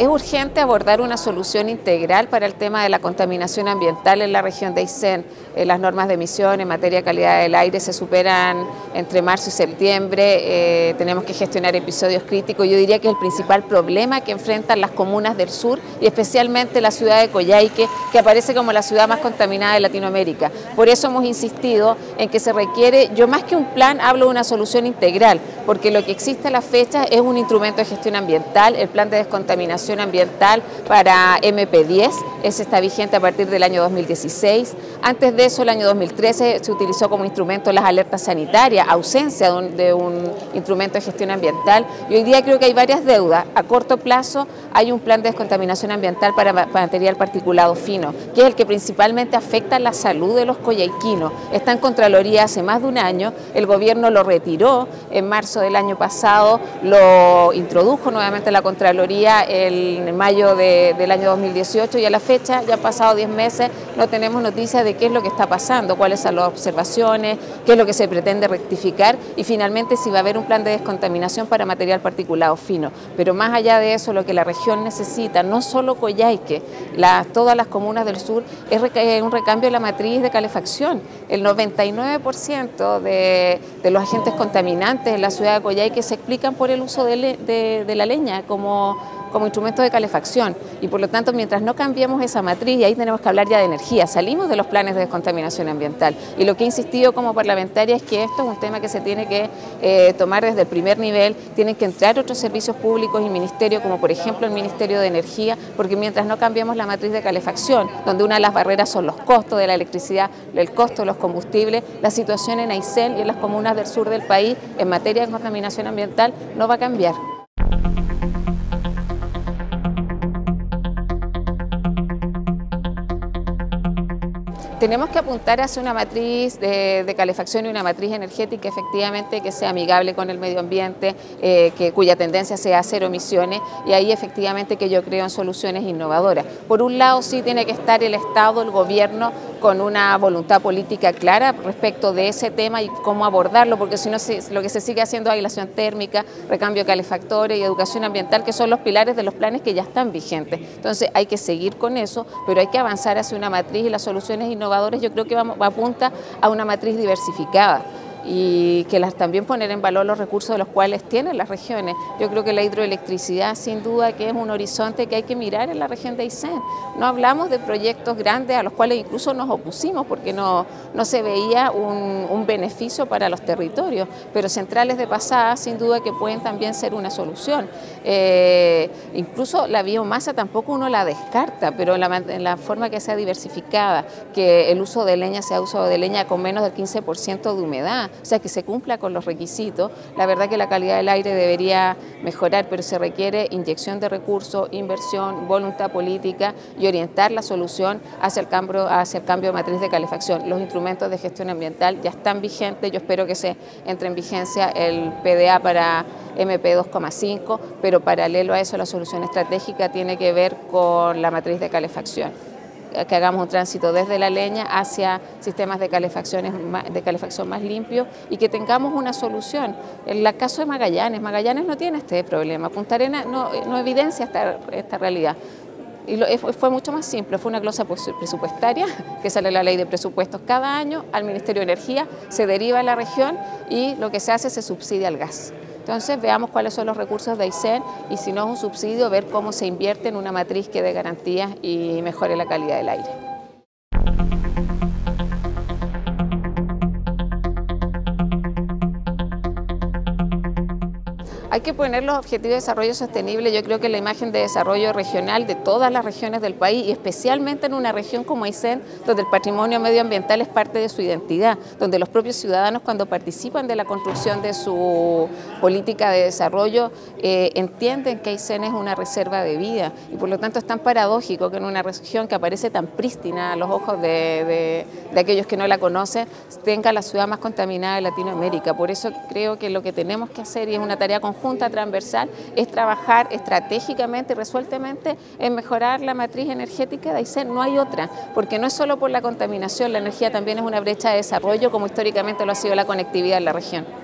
Es urgente abordar una solución integral para el tema de la contaminación ambiental en la región de Aysén. Eh, las normas de emisión en materia de calidad del aire se superan entre marzo y septiembre. Eh, tenemos que gestionar episodios críticos. Yo diría que es el principal problema que enfrentan las comunas del sur y especialmente la ciudad de Coyhaique, que aparece como la ciudad más contaminada de Latinoamérica. Por eso hemos insistido en que se requiere, yo más que un plan, hablo de una solución integral, porque lo que existe a la fecha es un instrumento de gestión ambiental, el plan de descontaminación ambiental para MP10, ese está vigente a partir del año 2016. Antes de eso, el año 2013 se utilizó como instrumento las alertas sanitarias, ausencia de un, instrumento de gestión ambiental. Y hoy día creo que hay varias deudas. A corto plazo hay un plan de descontaminación ambiental para material particulado fino, que es el que principalmente afecta la salud de los coyhaiquinos. Está en Contraloría hace más de un año, el gobierno lo retiró en marzo del año pasado, lo introdujo nuevamente la Contraloría en mayo del año 2018 y a la fecha, ya han pasado 10 meses, no tenemos noticias de qué es lo que está pasando, cuáles son las observaciones, qué es lo que se pretende rectificar y finalmente si va a haber un plan de descontaminación para material particulado fino. Pero más allá de eso, lo que la región necesita, no solo Coyhaique, todas las comunas del sur, es un recambio de la matriz de calefacción. El 99% de, los agentes contaminantes en la ciudad de Coyhaique se explican por el uso de la leña como como instrumento de calefacción. Y por lo tanto mientras no cambiemos esa matriz, y ahí tenemos que hablar ya de energía, salimos de los planes de descontaminación ambiental. Y lo que he insistido como parlamentaria es que esto es un tema que se tiene que eh, tomar desde el primer nivel, tienen que entrar otros servicios públicos y ministerios como por ejemplo el Ministerio de Energía, porque mientras no cambiemos la matriz de calefacción, donde una de las barreras son los costos de la electricidad, el costo de los combustibles, la situación en Aysén y en las comunas del sur del país en materia de contaminación ambiental no va a cambiar. Tenemos que apuntar hacia una matriz de, calefacción y una matriz energética efectivamente que sea amigable con el medio ambiente, eh, que, cuya tendencia sea cero emisiones y ahí efectivamente que yo creo en soluciones innovadoras. Por un lado sí tiene que estar el Estado, el gobierno con una voluntad política clara respecto de ese tema y cómo abordarlo, porque si no lo que se sigue haciendo es aislación térmica, recambio de calefactores y educación ambiental, que son los pilares de los planes que ya están vigentes. Entonces hay que seguir con eso, pero hay que avanzar hacia una matriz y las soluciones innovadoras yo creo que vamos, apunta a una matriz diversificada y que las, también poner en valor los recursos de los cuales tienen las regiones. Yo creo que la hidroelectricidad sin duda que es un horizonte que hay que mirar en la región de Aysén. No hablamos de proyectos grandes a los cuales incluso nos opusimos porque no, no se veía un, beneficio para los territorios, pero centrales de pasada sin duda que pueden también ser una solución. Eh, incluso la biomasa tampoco uno la descarta, pero en la, en la forma que sea diversificada, que el uso de leña sea uso de leña con menos del 15% de humedad, o sea, que se cumpla con los requisitos. La verdad que la calidad del aire debería mejorar, pero se requiere inyección de recursos, inversión, voluntad política y orientar la solución hacia el cambio, hacia el cambio de matriz de calefacción. Los instrumentos de gestión ambiental ya están vigentes, yo espero que se entre en vigencia el PDA para MP 2,5, pero paralelo a eso la solución estratégica tiene que ver con la matriz de calefacción que hagamos un tránsito desde la leña hacia sistemas de, calefacciones, de calefacción más limpios y que tengamos una solución. En el caso de Magallanes, Magallanes no tiene este problema, Punta Arenas no, evidencia esta, esta realidad. Y fue mucho más simple, fue una glosa presupuestaria que sale la ley de presupuestos cada año al Ministerio de Energía, se deriva a la región y lo que se hace se subsidia al gas. Entonces veamos cuáles son los recursos de Aysén y si no es un subsidio, ver cómo se invierte en una matriz que dé garantías y mejore la calidad del aire. Hay que poner los objetivos de desarrollo sostenible, yo creo que la imagen de desarrollo regional de todas las regiones del país y especialmente en una región como Aysén, donde el patrimonio medioambiental es parte de su identidad, donde los propios ciudadanos cuando participan de la construcción de su política de desarrollo eh, entienden que Aysén es una reserva de vida y por lo tanto es tan paradójico que en una región que aparece tan prístina a los ojos de, de aquellos que no la conocen, tenga la ciudad más contaminada de Latinoamérica. Por eso creo que lo que tenemos que hacer y es una tarea conjunta junta transversal es trabajar estratégicamente y resueltamente en mejorar la matriz energética de Aysén. No hay otra, porque no es solo por la contaminación, la energía también es una brecha de desarrollo como históricamente lo ha sido la conectividad en la región.